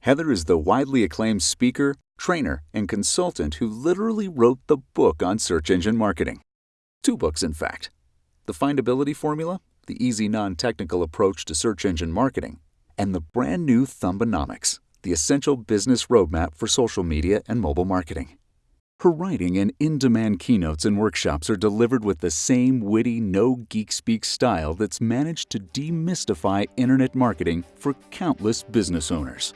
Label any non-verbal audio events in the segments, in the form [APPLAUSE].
Heather is the widely acclaimed speaker, trainer, and consultant who literally wrote the book on search engine marketing. Two books, in fact The Findability Formula, the easy non technical approach to search engine marketing, and the brand new Thumbonomics, the essential business roadmap for social media and mobile marketing. Her writing and in demand keynotes and workshops are delivered with the same witty, no geek speak style that's managed to demystify internet marketing for countless business owners.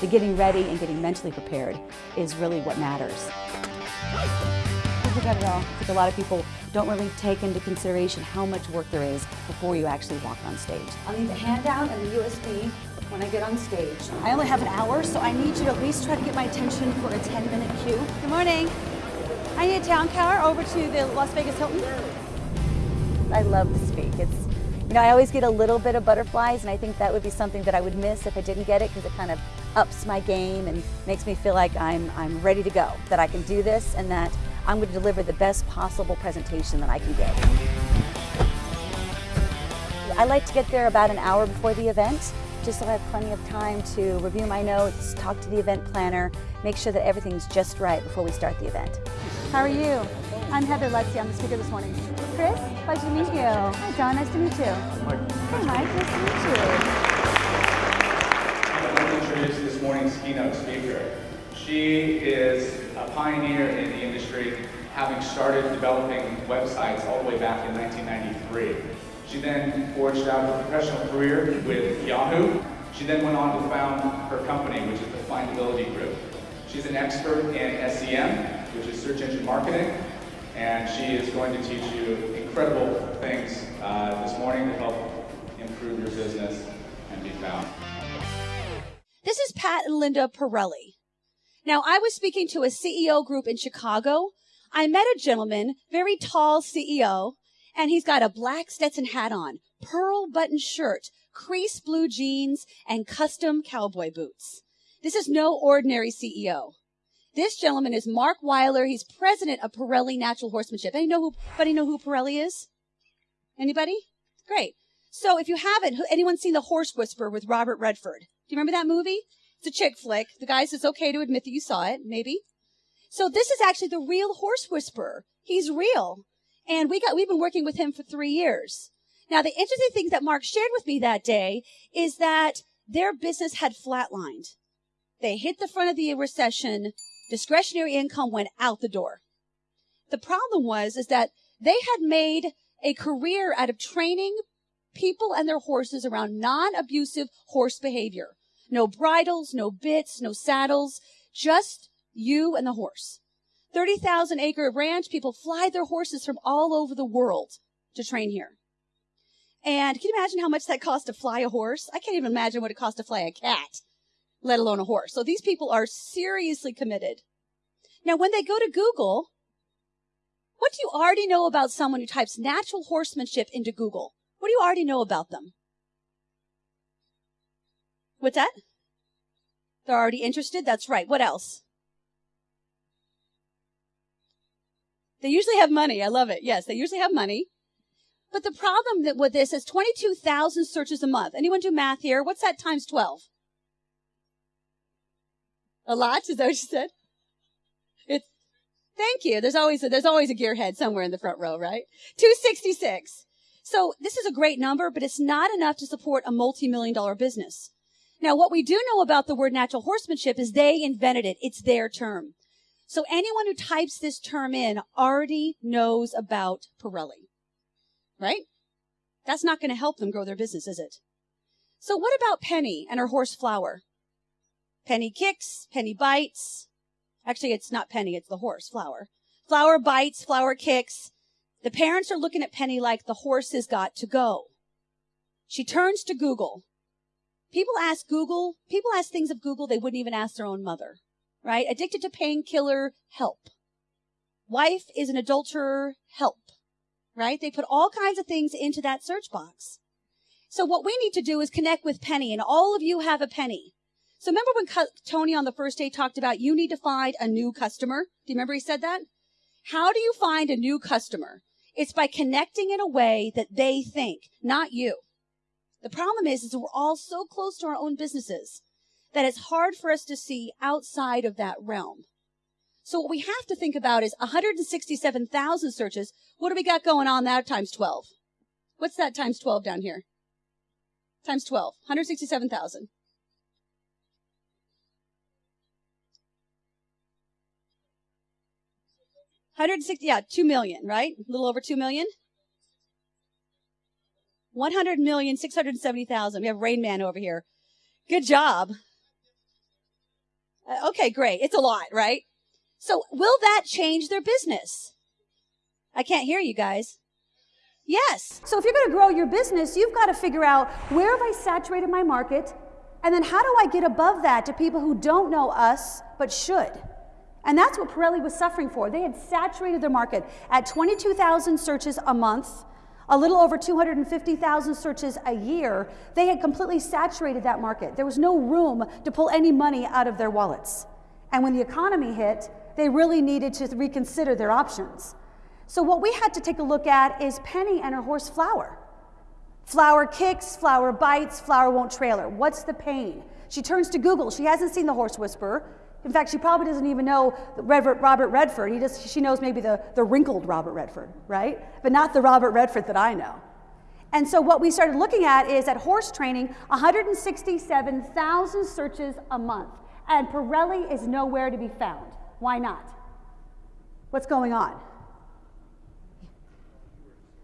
The getting ready and getting mentally prepared is really what matters. I forgot it all. I think a lot of people don't really take into consideration how much work there is before you actually walk on stage. I'll need the handout and the USB when I get on stage. I only have an hour, so I need you to at least try to get my attention for a 10 minute cue. Good morning. I need a town car over to the Las Vegas Hilton. I love to speak. It's, you know, I always get a little bit of butterflies, and I think that would be something that I would miss if I didn't get it because it kind of ups my game and makes me feel like I'm, I'm ready to go, that I can do this, and that I'm going to deliver the best possible presentation that I can give. I like to get there about an hour before the event just so I have plenty of time to review my notes, talk to the event planner, make sure that everything's just right before we start the event. How are you? I'm Heather Lutze. I'm the speaker this morning. Chris, pleasure to meet you. Hi, John. Nice to meet you. Mike. Hey, Mike. Nice to meet you. I'd like to introduce this morning's keynote speaker. She is a pioneer in the industry, having started developing websites all the way back in 1993. She then forged out a professional career with Yahoo. She then went on to found her company, which is the Findability Group. She's an expert in SEM, which is search engine marketing, and she is going to teach you incredible things uh, this morning to help improve your business and be found. This is Pat and Linda Parelli. Now, I was speaking to a CEO group in Chicago. I met a gentleman, very tall CEO, and he's got a black Stetson hat on, pearl button shirt, crease blue jeans, and custom cowboy boots. This is no ordinary CEO. This gentleman is Mark Weiler. He's president of Parelli Natural Horsemanship. Anybody know who, anybody know who Parelli is? Anybody? Great. So if you haven't, anyone seen The Horse Whisperer with Robert Redford? Do you remember that movie? It's a chick flick. The guy says okay to admit that you saw it, maybe. So this is actually the real horse whisperer. He's real. And we got, we've been working with him for three years. Now, the interesting thing that Mark shared with me that day is that their business had flatlined. They hit the front of the recession. Discretionary income went out the door. The problem was, is that they had made a career out of training people and their horses around non-abusive horse behavior. No bridles, no bits, no saddles, just you and the horse. 30,000 acre ranch. People fly their horses from all over the world to train here. And can you imagine how much that costs to fly a horse? I can't even imagine what it costs to fly a cat, let alone a horse. So these people are seriously committed. Now, when they go to Google, what do you already know about someone who types natural horsemanship into Google? What do you already know about them? What's that? They're already interested? That's right. What else? They usually have money. I love it. Yes, they usually have money. But the problem that with this is 22,000 searches a month. Anyone do math here? What's that times 12? A lot? Is that what you said? It's, thank you. There's always a, there's always a gearhead somewhere in the front row, right? 266. So this is a great number, but it's not enough to support a multi-million dollar business. Now, what we do know about the word natural horsemanship is they invented it. It's their term. So anyone who types this term in already knows about Parelli, right? That's not going to help them grow their business, is it? So what about Penny and her horse Flower? Penny kicks, Penny bites. Actually, it's not Penny, it's the horse, Flower. Flower bites, Flower kicks. The parents are looking at Penny like the horse has got to go. She turns to Google. People ask Google, people ask things of Google they wouldn't even ask their own mother right? Addicted to painkiller, help. Wife is an adulterer, help, right? They put all kinds of things into that search box. So what we need to do is connect with Penny, and all of you have a Penny. So remember when Tony on the first day talked about you need to find a new customer? Do you remember he said that? How do you find a new customer? It's by connecting in a way that they think, not you. The problem is, is we're all so close to our own businesses that it's hard for us to see outside of that realm. So what we have to think about is 167,000 searches. What do we got going on that times 12? What's that times 12 down here? Times 12. 167,000. Hundred sixty, yeah, two million, right? A little over two million. One hundred million six hundred seventy thousand. We have Rain Man over here. Good job. Uh, okay, great. It's a lot, right? So will that change their business? I can't hear you guys. Yes. So if you're going to grow your business, you've got to figure out where have I saturated my market? And then how do I get above that to people who don't know us but should? And that's what Parelli was suffering for. They had saturated their market at 22,000 searches a month, a little over 250,000 searches a year. They had completely saturated that market. There was no room to pull any money out of their wallets. And when the economy hit, they really needed to reconsider their options. So what we had to take a look at is Penny and her horse Flower. Flower kicks, Flower bites, Flower won't trail her. What's the pain? She turns to Google. She hasn't seen the horse whisperer. In fact, she probably doesn't even know Robert Redford. He just, she knows maybe the, the wrinkled Robert Redford, right? But not the Robert Redford that I know. And so what we started looking at is at horse training, 167,000 searches a month. And Parelli is nowhere to be found. Why not? What's going on?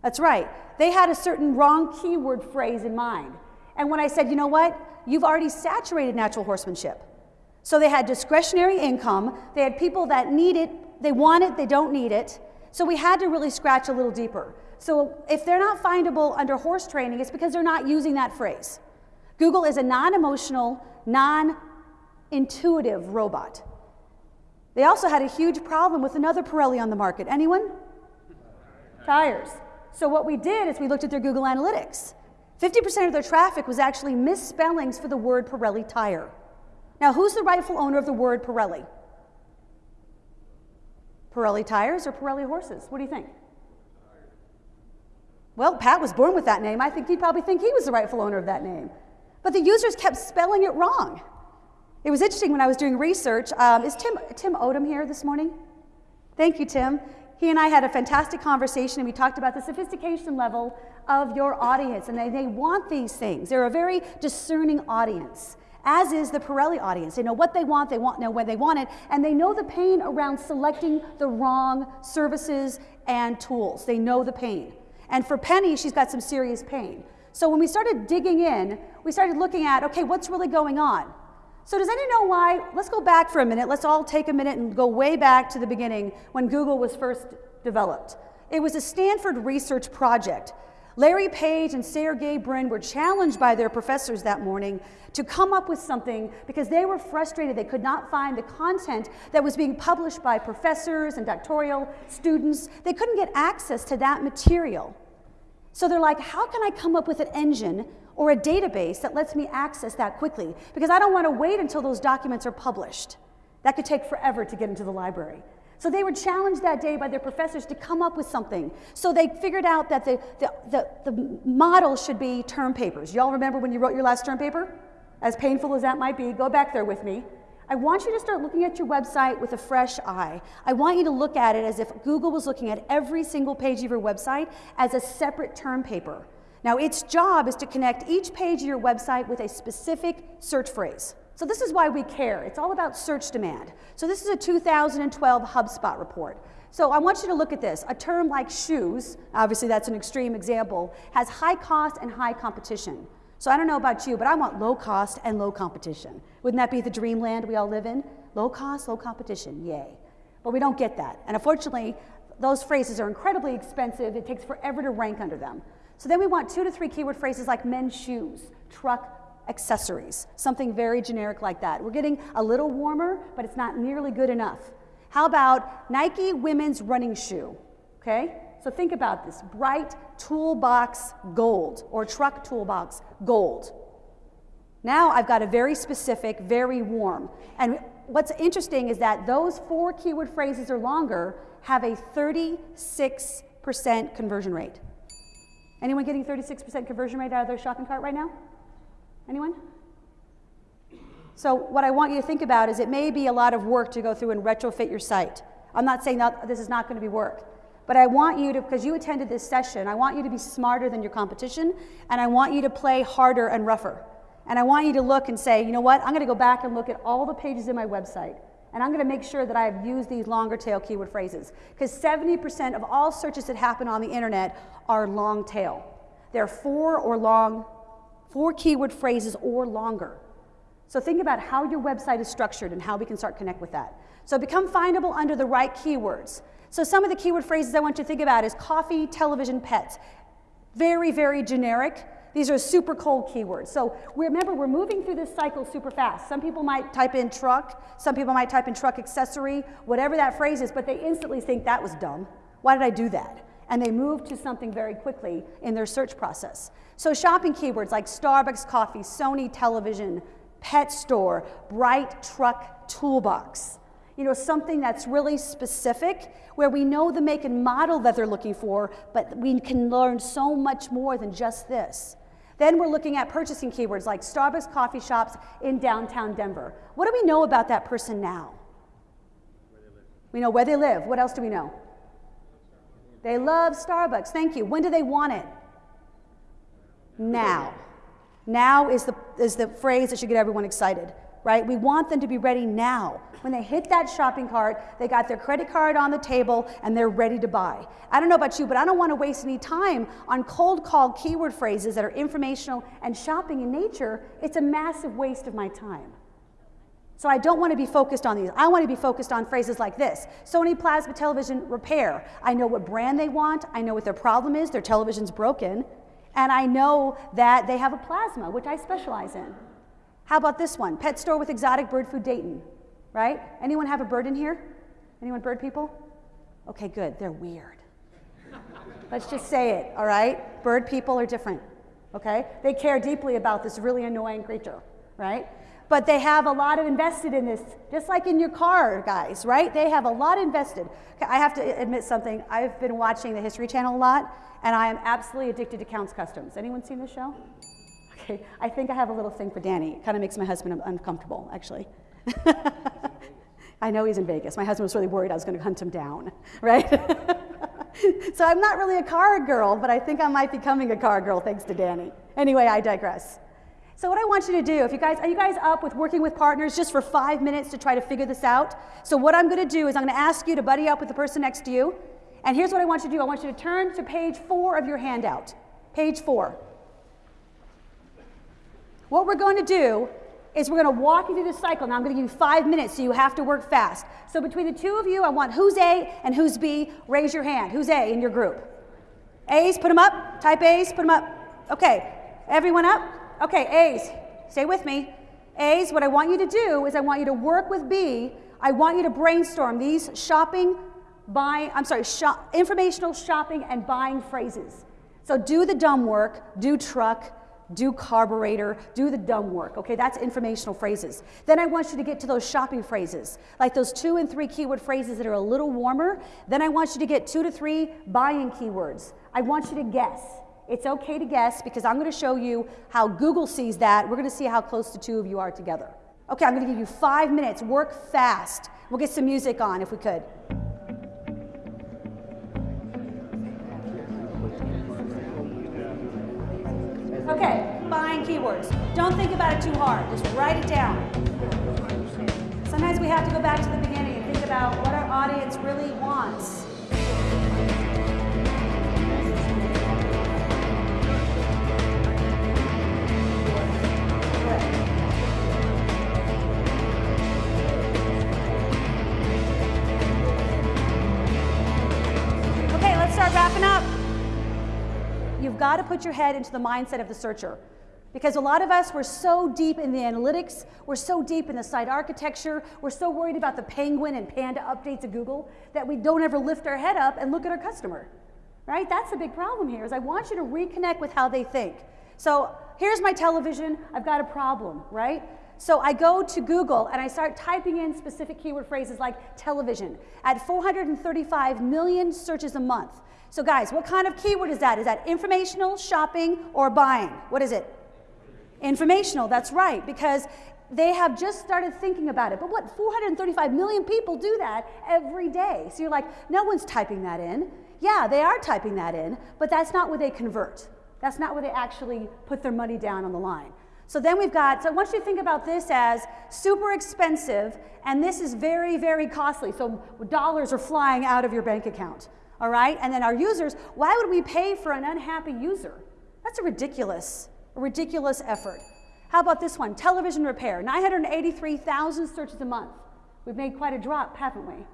That's right. They had a certain wrong keyword phrase in mind. And when I said, you know what? You've already saturated natural horsemanship. So they had discretionary income. They had people that need it, they want it, they don't need it. So we had to really scratch a little deeper. So if they're not findable under horse training, it's because they're not using that phrase. Google is a non emotional, non intuitive robot. They also had a huge problem with another Pirelli on the market. Anyone? Tires. So what we did is we looked at their Google Analytics. 50% of their traffic was actually misspellings for the word Pirelli tire. Now, who's the rightful owner of the word Pirelli? Pirelli tires or Pirelli horses? What do you think? Well, Pat was born with that name. I think he'd probably think he was the rightful owner of that name. But the users kept spelling it wrong. It was interesting when I was doing research. Um, is Tim, Tim Odom here this morning? Thank you, Tim. He and I had a fantastic conversation and we talked about the sophistication level of your audience and they, they want these things. They're a very discerning audience, as is the Parelli audience. They know what they want, they want know when they want it, and they know the pain around selecting the wrong services and tools. They know the pain. And for Penny, she's got some serious pain. So when we started digging in, we started looking at, okay, what's really going on? So does anyone know why? Let's go back for a minute. Let's all take a minute and go way back to the beginning when Google was first developed. It was a Stanford research project. Larry Page and Sergey Brin were challenged by their professors that morning to come up with something because they were frustrated. They could not find the content that was being published by professors and doctoral students. They couldn't get access to that material. So they're like, how can I come up with an engine or a database that lets me access that quickly because I don't want to wait until those documents are published. That could take forever to get into the library. So they were challenged that day by their professors to come up with something. So they figured out that the, the, the, the model should be term papers. Y'all remember when you wrote your last term paper? As painful as that might be, go back there with me. I want you to start looking at your website with a fresh eye. I want you to look at it as if Google was looking at every single page of your website as a separate term paper. Now, its job is to connect each page of your website with a specific search phrase. So this is why we care. It's all about search demand. So this is a 2012 HubSpot report. So I want you to look at this. A term like shoes, obviously that's an extreme example, has high cost and high competition. So I don't know about you, but I want low cost and low competition. Wouldn't that be the dreamland we all live in? Low cost, low competition, yay. But we don't get that. And unfortunately, those phrases are incredibly expensive. It takes forever to rank under them. So then we want two to three keyword phrases like men's shoes, truck accessories, something very generic like that. We're getting a little warmer, but it's not nearly good enough. How about Nike women's running shoe? Okay? So think about this bright toolbox gold or truck toolbox gold. Now I've got a very specific, very warm. And what's interesting is that those four keyword phrases or longer have a 36% conversion rate. Anyone getting 36% conversion rate out of their shopping cart right now? Anyone? So what I want you to think about is it may be a lot of work to go through and retrofit your site. I'm not saying that this is not going to be work, but I want you to, because you attended this session, I want you to be smarter than your competition, and I want you to play harder and rougher. And I want you to look and say, you know what, I'm going to go back and look at all the pages in my website, and I'm going to make sure that I've used these longer tail keyword phrases. Because 70% of all searches that happen on the internet are long tail. They're four or long, four keyword phrases or longer. So think about how your website is structured and how we can start connect with that. So become findable under the right keywords. So some of the keyword phrases I want you to think about is coffee, television, pets. Very, very generic. These are super cold keywords. So remember, we're moving through this cycle super fast. Some people might type in truck, some people might type in truck accessory, whatever that phrase is, but they instantly think that was dumb. Why did I do that? And they move to something very quickly in their search process. So shopping keywords like Starbucks coffee, Sony television, pet store, bright truck toolbox. You know, something that's really specific where we know the make and model that they're looking for, but we can learn so much more than just this. Then we're looking at purchasing keywords like Starbucks coffee shops in downtown Denver. What do we know about that person now? We know where they live. What else do we know? They love Starbucks. Thank you. When do they want it? Now. Now is the, is the phrase that should get everyone excited, right? We want them to be ready now. When they hit that shopping cart, they got their credit card on the table and they're ready to buy. I don't know about you, but I don't want to waste any time on cold call keyword phrases that are informational and shopping in nature. It's a massive waste of my time. So I don't want to be focused on these. I want to be focused on phrases like this. Sony Plasma Television Repair. I know what brand they want. I know what their problem is. Their television's broken. And I know that they have a plasma, which I specialize in. How about this one? Pet store with exotic bird food Dayton, right? Anyone have a bird in here? Anyone bird people? Okay, good. They're weird. Let's just say it, all right? Bird people are different, okay? They care deeply about this really annoying creature, right? But they have a lot of invested in this, just like in your car, guys, right? They have a lot invested. Okay, I have to admit something. I've been watching the History Channel a lot, and I am absolutely addicted to Count's Kustoms. Anyone seen this show? Okay, I think I have a little thing for Danny. It kind of makes my husband uncomfortable, actually. [LAUGHS] I know he's in Vegas. My husband was really worried I was going to hunt him down, [LAUGHS] right? [LAUGHS] so I'm not really a car girl, but I think I might be becoming a car girl thanks to Danny. Anyway, I digress. So what I want you to do, if you guys, are you guys up with working with partners just for five minutes to try to figure this out? So what I'm going to do is I'm going to ask you to buddy up with the person next to you. And here's what I want you to do. I want you to turn to page four of your handout. Page four. What we're going to do is we're going to walk you through this cycle. Now I'm going to give you five minutes, so you have to work fast. So between the two of you, I want who's A and who's B. Raise your hand. Who's A in your group? A's, put them up. Type A's, put them up. Okay. Everyone up? Okay, A's, stay with me. A's, what I want you to do is I want you to work with B. I want you to brainstorm these shopping, buying, I'm sorry, shop, informational shopping and buying phrases. So do the dumb work, do truck, do carburetor, do the dumb work. Okay, that's informational phrases. Then I want you to get to those shopping phrases, like those two and three keyword phrases that are a little warmer. Then I want you to get two to three buying keywords. I want you to guess. It's okay to guess because I'm going to show you how Google sees that. We're going to see how close the two of you are together. Okay, I'm going to give you five minutes. Work fast. We'll get some music on if we could. Okay, buying keywords. Don't think about it too hard. Just write it down. Sometimes we have to go back to the beginning and think about what our audience really wants. Got to put your head into the mindset of the searcher. Because a lot of us, we're so deep in the analytics, we're so deep in the site architecture, we're so worried about the penguin and panda updates of Google that we don't ever lift our head up and look at our customer. Right? That's a big problem here is I want you to reconnect with how they think. So here's my television, I've got a problem, right? So I go to Google and I start typing in specific keyword phrases like television at 435 million searches a month. So guys, what kind of keyword is that? Is that informational, shopping, or buying? What is it? Informational, that's right, because they have just started thinking about it. But what, 435 million people do that every day. So you're like, no one's typing that in. Yeah, they are typing that in, but that's not where they convert. That's not where they actually put their money down on the line. So then we've got, so I want you to think about this as super expensive, and this is very, very costly. So dollars are flying out of your bank account, all right? And then our users, why would we pay for an unhappy user? That's a ridiculous, a ridiculous effort. How about this one? Television repair, 983,000 searches a month. We've made quite a drop, haven't we?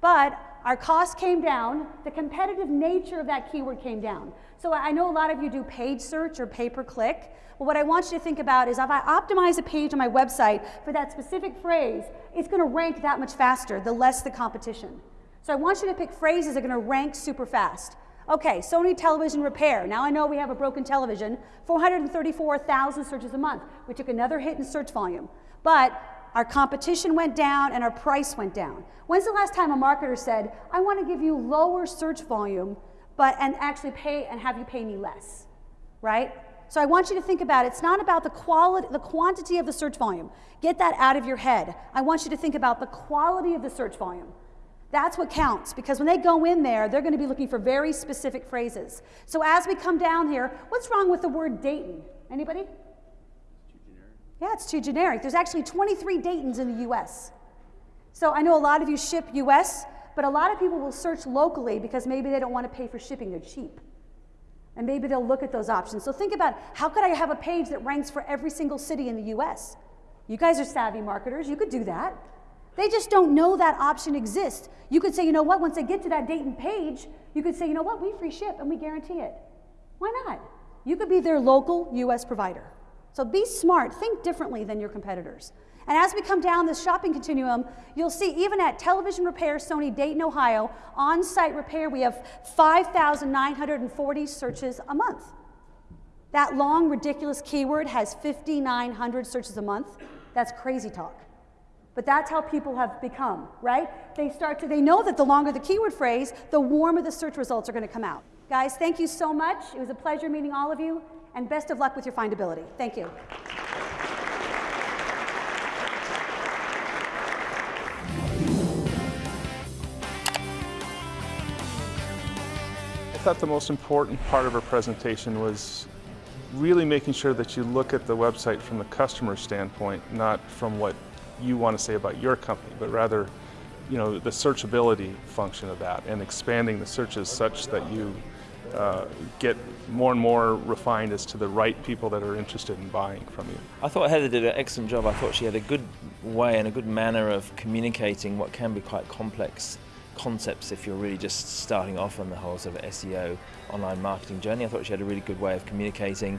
But our cost came down, the competitive nature of that keyword came down. So I know a lot of you do paid search or pay per click. Well, what I want you to think about is if I optimize a page on my website for that specific phrase, it's going to rank that much faster, the less the competition. So I want you to pick phrases that are going to rank super fast. Okay, Sony television repair. Now I know we have a broken television, 434,000 searches a month. We took another hit in search volume. But our competition went down and our price went down. When's the last time a marketer said, I want to give you lower search volume, but and actually pay and have you pay me less? Right? So I want you to think about it. It's not about the quality, the quantity of the search volume. Get that out of your head. I want you to think about the quality of the search volume. That's what counts because when they go in there, they're going to be looking for very specific phrases. So as we come down here, what's wrong with the word Dayton? Anybody? Yeah, it's too generic. There's actually 23 Daytons in the US. So I know a lot of you ship US, but a lot of people will search locally because maybe they don't want to pay for shipping, they're cheap. And maybe they'll look at those options. So think about how could I have a page that ranks for every single city in the US? You guys are savvy marketers, you could do that. They just don't know that option exists. You could say, you know what, once they get to that Dayton page, you could say, you know what, we free ship and we guarantee it. Why not? You could be their local US provider. So be smart, think differently than your competitors. And as we come down this shopping continuum, you'll see even at Television Repair Sony Dayton, Ohio, on site repair, we have 5,940 searches a month. That long, ridiculous keyword has 5,900 searches a month. That's crazy talk. But that's how people have become, right? They start to, they know that the longer the keyword phrase, the warmer the search results are going to come out. Guys, thank you so much. It was a pleasure meeting all of you, and best of luck with your findability. Thank you. I thought the most important part of her presentation was really making sure that you look at the website from the customer standpoint, not from what you want to say about your company, but rather, you know, the searchability function of that and expanding the searches such that you uh, get more and more refined as to the right people that are interested in buying from you. I thought Heather did an excellent job. I thought she had a good way and a good manner of communicating what can be quite complex concepts if you're really just starting off on the whole sort of SEO online marketing journey. I thought she had a really good way of communicating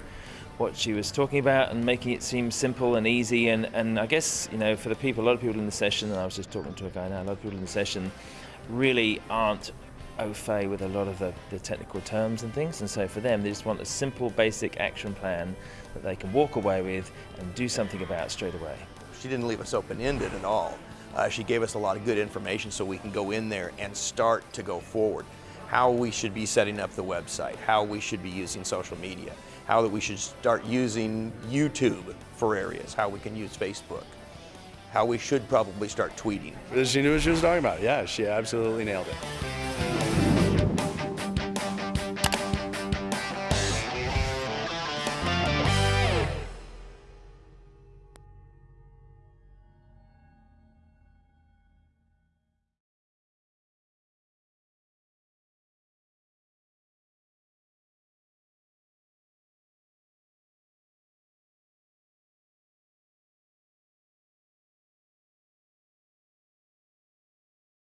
what she was talking about and making it seem simple and easy. And, and I guess, you know, for the people, a lot of people in the session, and I was just talking to a guy now, a lot of people in the session really aren't au fait with a lot of the, the technical terms and things. And so for them, they just want a simple, basic action plan that they can walk away with and do something about straight away. She didn't leave us open-ended at all. Uh, she gave us a lot of good information so we can go in there and start to go forward. How we should be setting up the website, how we should be using social media, how that we should start using YouTube for areas, how we can use Facebook, how we should probably start tweeting. She knew what she was talking about. Yeah, she absolutely nailed it.